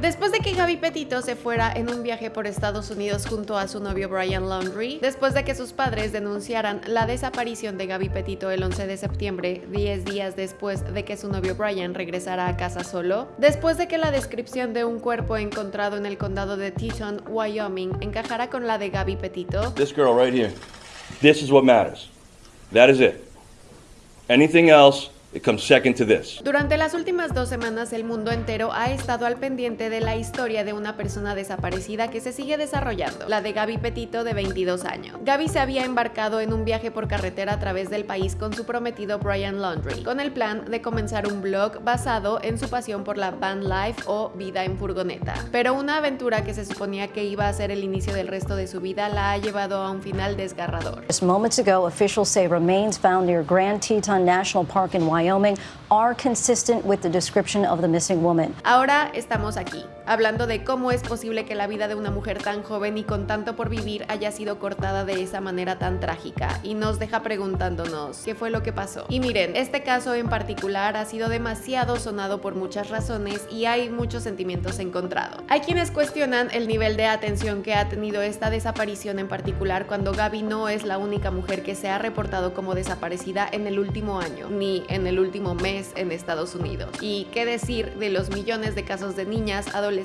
Después de que Gaby Petito se fuera en un viaje por Estados Unidos junto a su novio Brian Laundrie, después de que sus padres denunciaran la desaparición de Gaby Petito el 11 de septiembre, 10 días después de que su novio Brian regresara a casa solo, después de que la descripción de un cuerpo encontrado en el condado de Teton, Wyoming, encajara con la de Gaby Petito, This girl right here. This is what matters. That is it. Anything else, it comes second to this. Durante las últimas dos semanas el mundo entero ha estado al pendiente de la historia de una persona desaparecida que se sigue desarrollando, la de Gaby Petito de 22 años. Gaby se había embarcado en un viaje por carretera a través del país con su prometido Brian Laundrie, con el plan de comenzar un blog basado en su pasión por la van life o vida en furgoneta. Pero una aventura que se suponía que iba a ser el inicio del resto de su vida la ha llevado a un final desgarrador. Just moments ago, officials say remains found near Grand Teton National Park in Wyoming are consistent with the description of the missing woman. Ahora estamos aquí, hablando de cómo es posible que la vida de una mujer tan joven y con tanto por vivir haya sido cortada de esa manera tan trágica y nos deja preguntándonos qué fue lo que pasó. Y miren, este caso en particular ha sido demasiado sonado por muchas razones y hay muchos sentimientos encontrados. Hay quienes cuestionan el nivel de atención que ha tenido esta desaparición en particular cuando Gaby no es la única mujer que se ha reportado como desaparecida en el último año, ni en el último mes en Estados Unidos. Y qué decir de los millones de casos de niñas, adolescentes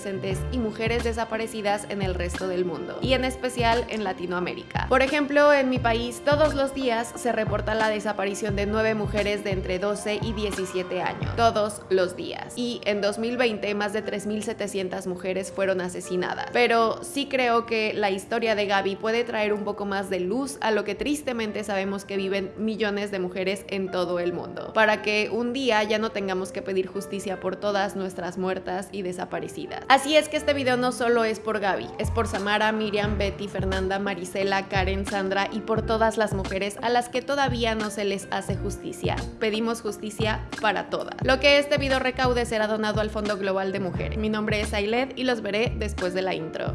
y mujeres desaparecidas en el resto del mundo, y en especial en Latinoamérica. Por ejemplo, en mi país todos los días se reporta la desaparición de nueve mujeres de entre 12 y 17 años, todos los días. Y en 2020 más de 3.700 mujeres fueron asesinadas. Pero sí creo que la historia de Gaby puede traer un poco más de luz a lo que tristemente sabemos que viven millones de mujeres en todo el mundo, para que un día ya no tengamos que pedir justicia por todas nuestras muertas y desaparecidas. Así es que este video no solo es por Gaby, es por Samara, Miriam, Betty, Fernanda, Marisela, Karen, Sandra y por todas las mujeres a las que todavía no se les hace justicia. Pedimos justicia para todas. Lo que este video recaude será donado al Fondo Global de Mujeres. Mi nombre es Ailed y los veré después de la intro.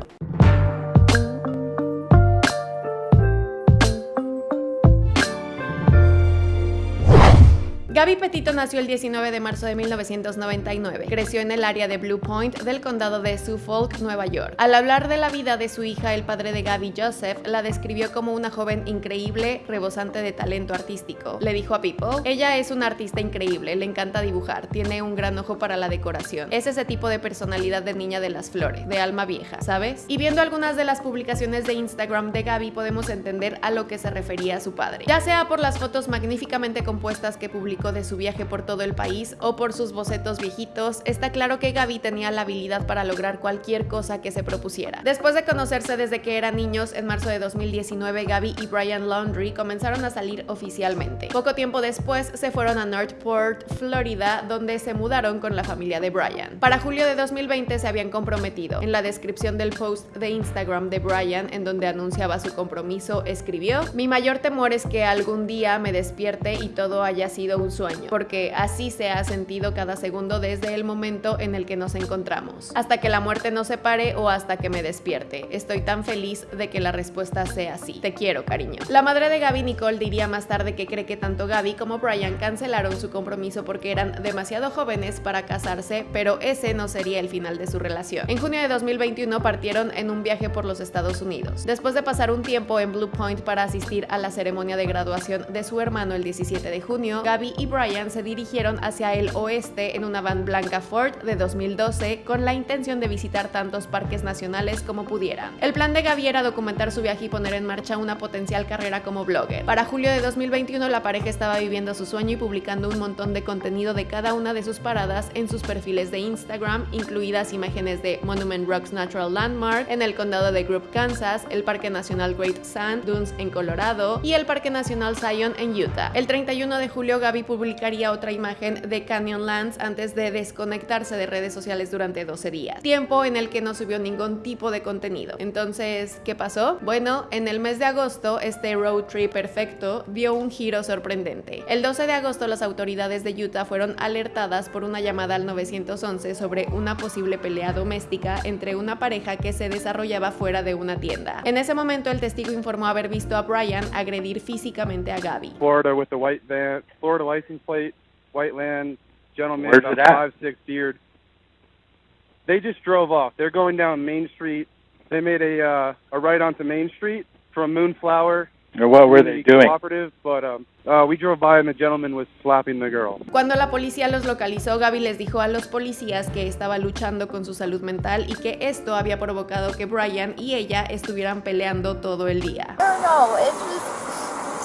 Gaby Petito nació el 19 de marzo de 1999. Creció en el área de Blue Point del condado de Suffolk, Nueva York. Al hablar de la vida de su hija, el padre de Gaby, Joseph, la describió como una joven increíble, rebosante de talento artístico. Le dijo a People, ella es una artista increíble, le encanta dibujar, tiene un gran ojo para la decoración. Es ese tipo de personalidad de niña de las flores, de alma vieja, ¿sabes? Y viendo algunas de las publicaciones de Instagram de Gaby podemos entender a lo que se refería su padre. Ya sea por las fotos magníficamente compuestas que publicó de su viaje por todo el país o por sus bocetos viejitos, está claro que Gaby tenía la habilidad para lograr cualquier cosa que se propusiera. Después de conocerse desde que eran niños, en marzo de 2019 Gaby y Brian Laundrie comenzaron a salir oficialmente. Poco tiempo después se fueron a Northport, Florida, donde se mudaron con la familia de Brian. Para julio de 2020 se habían comprometido. En la descripción del post de Instagram de Brian, en donde anunciaba su compromiso, escribió, mi mayor temor es que algún día me despierte y todo haya sido un sueño, porque así se ha sentido cada segundo desde el momento en el que nos encontramos, hasta que la muerte nos separe o hasta que me despierte. Estoy tan feliz de que la respuesta sea así. Te quiero, cariño. La madre de Gaby, Nicole, diría más tarde que cree que tanto Gaby como Brian cancelaron su compromiso porque eran demasiado jóvenes para casarse, pero ese no sería el final de su relación. En junio de 2021 partieron en un viaje por los Estados Unidos. Después de pasar un tiempo en Blue Point para asistir a la ceremonia de graduación de su hermano el 17 de junio, Gaby y Brian se dirigieron hacia el oeste en una van blanca Ford de 2012 con la intención de visitar tantos parques nacionales como pudieran. El plan de Gaby era documentar su viaje y poner en marcha una potencial carrera como blogger. Para julio de 2021 la pareja estaba viviendo su sueño y publicando un montón de contenido de cada una de sus paradas en sus perfiles de Instagram, incluidas imágenes de Monument Rocks Natural Landmark en el condado de Group, Kansas, el Parque Nacional Great Sand Dunes en Colorado y el Parque Nacional Zion en Utah. El 31 de julio Gaby publicaría otra imagen de Canyonlands antes de desconectarse de redes sociales durante 12 días, tiempo en el que no subió ningún tipo de contenido. Entonces, ¿qué pasó? Bueno, en el mes de agosto, este road trip perfecto dio un giro sorprendente. El 12 de agosto, las autoridades de Utah fueron alertadas por una llamada al 911 sobre una posible pelea doméstica entre una pareja que se desarrollaba fuera de una tienda. En ese momento, el testigo informó haber visto a Brian agredir físicamente a Gaby. Florida with the white van, Florida license plate, white land, gentleman, Where's about five six beard. They just drove off. They're going down Main Street. They made a uh, a right onto Main Street from Moonflower. What were they doing? Cooperative, but um, uh, we drove by and the gentleman was slapping the girl. Cuando la policía los localizó, Gaby les dijo a los policías que estaba luchando con su salud mental y que esto había provocado que Brian y ella estuvieran peleando todo el día.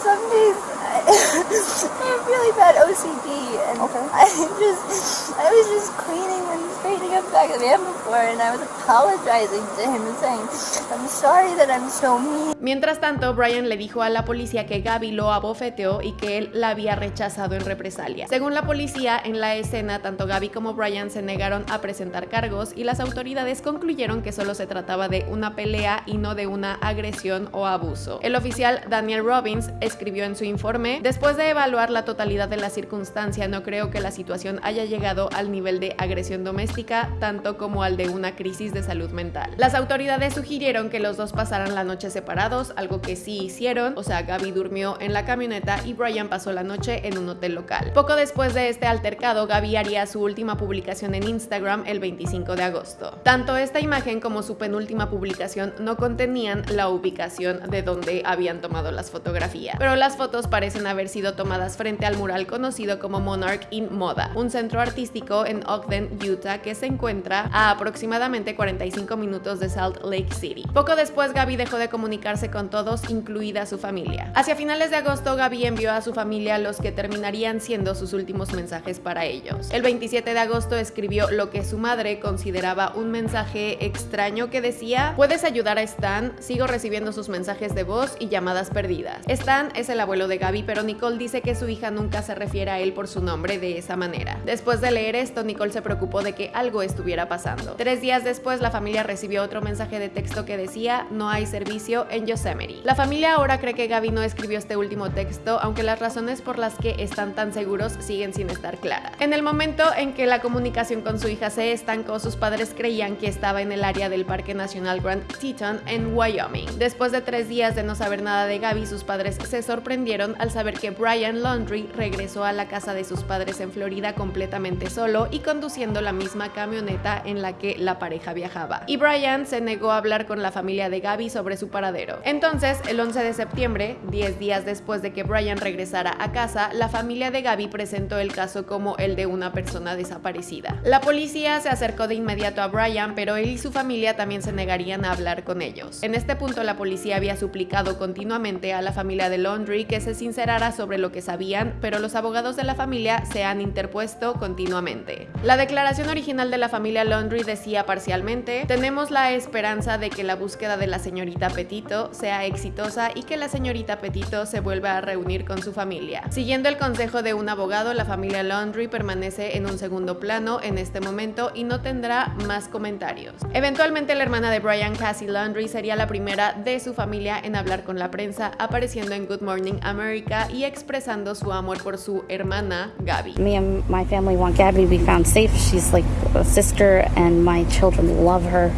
I don't I, have really bad OCD, and I just I was just cleaning and straightening up back of the van before, and I was apologizing to him and saying I'm sorry that I'm so mean. Mientras tanto, Brian le dijo a la policía que Gaby lo abofeteó y que él la había rechazado en represalia. Según la policía, en la escena, tanto Gaby como Brian se negaron a presentar cargos y las autoridades concluyeron que solo se trataba de una pelea y no de una agresión o abuso. El oficial Daniel Robbins escribió en su informe, después de evaluar la totalidad de la circunstancia, no creo que la situación haya llegado al nivel de agresión doméstica, tanto como al de una crisis de salud mental. Las autoridades sugirieron que los dos pasaran la noche separados, algo que sí hicieron, o sea, Gaby durmió en la camioneta y Brian pasó la noche en un hotel local. Poco después de este altercado, Gaby haría su última publicación en Instagram el 25 de agosto. Tanto esta imagen como su penúltima publicación no contenían la ubicación de donde habían tomado las fotografías, pero las fotos parecen haber sido tomadas frente al mural conocido como Monarch in Moda, un centro artístico en Ogden, Utah, que se encuentra a aproximadamente 45 minutos de Salt Lake City. Poco después, Gaby dejó de comunicarse con todos, incluida su familia. Hacia finales de agosto, Gaby envió a su familia los que terminarían siendo sus últimos mensajes para ellos. El 27 de agosto escribió lo que su madre consideraba un mensaje extraño que decía, puedes ayudar a Stan, sigo recibiendo sus mensajes de voz y llamadas perdidas. Stan es el abuelo de Gaby, pero Nicole dice que su hija nunca se refiere a él por su nombre de esa manera. Después de leer esto, Nicole se preocupó de que algo estuviera pasando. Tres días después, la familia recibió otro mensaje de texto que decía, no hay servicio en Yosemite. La familia ahora cree que Gaby no escribió este último texto, aunque las razones por las que están tan seguros siguen sin estar claras. En el momento en que la comunicación con su hija se estancó, sus padres creían que estaba en el área del Parque Nacional Grand Teton en Wyoming. Después de tres días de no saber nada de Gaby, sus padres se sorprendieron al saber que Brian Laundry regresó a la casa de sus padres en Florida completamente solo y conduciendo la misma camioneta en la que la pareja viajaba. Y Brian se negó a hablar con la familia de Gaby sobre su paradero. Entonces, el 11 de septiembre, 10 días después de que Brian regresara a casa, la familia de Gaby presentó el caso como el de una persona desaparecida. La policía se acercó de inmediato a Brian, pero él y su familia también se negarían a hablar con ellos. En este punto, la policía había suplicado continuamente a la familia de Laundry que se sincerara sobre lo que sabían, pero los abogados de la familia se han interpuesto continuamente. La declaración original de la familia Laundry decía parcialmente, tenemos la esperanza de que la búsqueda de la señorita Petito sea exitosa y que la señorita Petito se vuelva a reunir con su familia. Siguiendo el consejo de un abogado, la familia Laundry permanece en un segundo plano en este momento y no tendrá más comentarios. Eventualmente la hermana de Brian, Cassie Laundry, sería la primera de su familia en hablar con la prensa, apareciendo en Good Morning America y expresando su amor por su hermana Gaby. Me and my family want Gabby to be found safe. She's like a sister, and my children love her.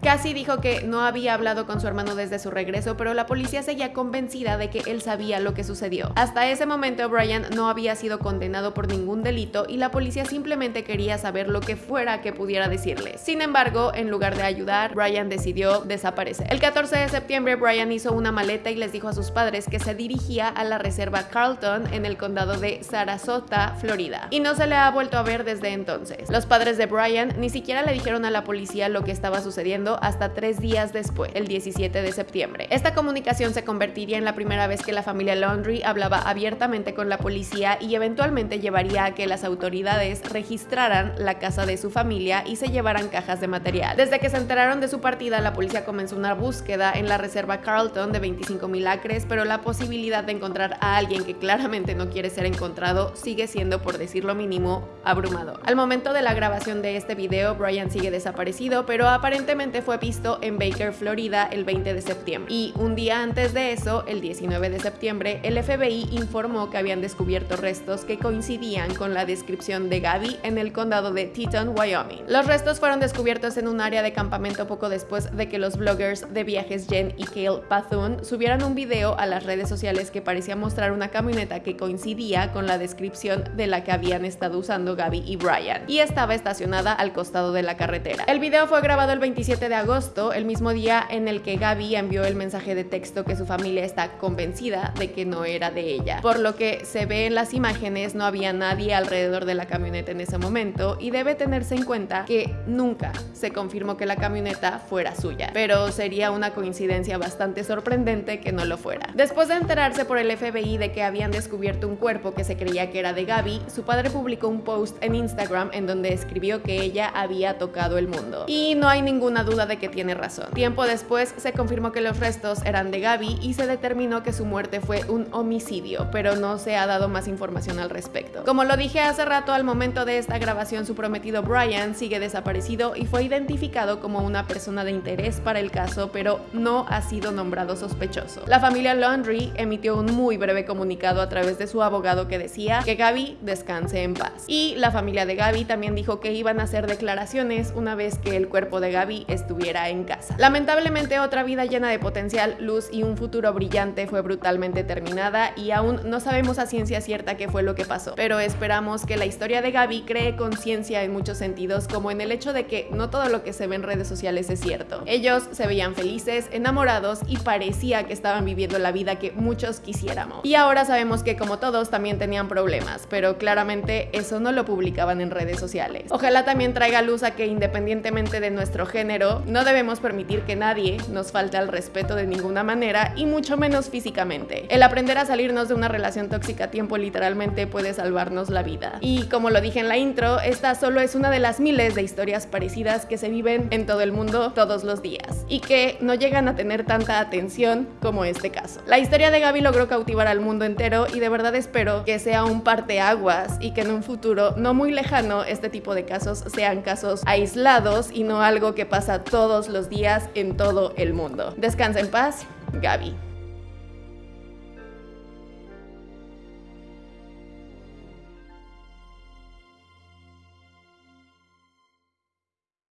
Cassie dijo que no había hablado con su hermano desde su regreso, pero la policía seguía convencida de que él sabía lo que sucedió. Hasta ese momento, Brian no había sido condenado por ningún delito y la policía simplemente quería saber lo que fuera que pudiera decirle. Sin embargo, en lugar de ayudar, Brian decidió desaparecer. El 14 de septiembre, Brian hizo una maleta y les dijo a sus padres que se dirigía a la reserva Carlton en el condado de Sarasota, Florida, y no se le ha vuelto a ver desde entonces. Los padres de Brian ni siquiera le dijeron a la policía lo que estaba sucediendo hasta tres días después, el 17 de septiembre. Esta comunicación se convertiría en la primera vez que la familia Laundry hablaba abiertamente con la policía y eventualmente llevaría a que las autoridades registraran la casa de su familia y se llevaran cajas de material. Desde que se enteraron de su partida, la policía comenzó una búsqueda en la reserva Carlton de 25 mil acres, pero la posibilidad de encontrar a alguien que claramente no quiere ser encontrado sigue siendo, por decirlo mínimo, abrumado. Al momento de la grabación de este video, Brian sigue desaparecido, pero aparentemente fue visto en Baker, Florida, el 20 de septiembre. Y un día antes de eso, el 19 de septiembre, el FBI informó que habían descubierto restos que coincidían con la descripción de Gaby en el condado de Teton, Wyoming. Los restos fueron descubiertos en un área de campamento poco después de que los bloggers de viajes Jen y Kale Pathun subieran un video a las redes sociales que parecía mostrar una camioneta que coincidía con la descripción de la que habían estado usando Gaby y Brian, y estaba estacionada al costado de la carretera. El video fue grabado el 27 de agosto, el mismo día en el que Gaby envió el mensaje de texto que su familia está convencida de que no era de ella. Por lo que se ve en las imágenes, no había nadie alrededor de la camioneta en ese momento y debe tenerse en cuenta que nunca se confirmó que la camioneta fuera suya, pero sería una coincidencia bastante sorprendente que no lo fuera. Después de enterarse por el FBI de que habían descubierto un cuerpo que se creía que era de Gaby, su padre publicó un post en Instagram en donde escribió que ella había tocado el mundo. Y no hay ninguna duda de que tiene razón. Tiempo después se confirmó que los restos eran de Gaby y se determinó que su muerte fue un homicidio, pero no se ha dado más información al respecto. Como lo dije hace rato, al momento de esta grabación su prometido Brian sigue desaparecido y fue identificado como una persona de interés para el caso, pero no ha sido nombrado sospechoso. La familia Laundry emitió un muy breve comunicado a través de su abogado que decía que Gaby descanse en paz. La familia de Gaby también dijo que iban a hacer declaraciones una vez que el cuerpo de Gaby estuviera en casa. Lamentablemente otra vida llena de potencial, luz y un futuro brillante fue brutalmente terminada y aún no sabemos a ciencia cierta qué fue lo que pasó, pero esperamos que la historia de Gaby cree conciencia en muchos sentidos, como en el hecho de que no todo lo que se ve en redes sociales es cierto. Ellos se veían felices, enamorados y parecía que estaban viviendo la vida que muchos quisiéramos. Y ahora sabemos que como todos también tenían problemas, pero claramente eso no lo publicaban en redes sociales. Ojalá también traiga luz a que independientemente de nuestro género, no debemos permitir que nadie nos falte al respeto de ninguna manera y mucho menos físicamente. El aprender a salirnos de una relación tóxica a tiempo literalmente puede salvarnos la vida. Y como lo dije en la intro, esta solo es una de las miles de historias parecidas que se viven en todo el mundo todos los días y que no llegan a tener tanta atención como este caso. La historia de Gaby logró cautivar al mundo entero y de verdad espero que sea un parteaguas y que en un no muy lejano este tipo de casos sean casos aislados y no algo que pasa todos los días en todo el mundo. Descansa en paz, Gaby.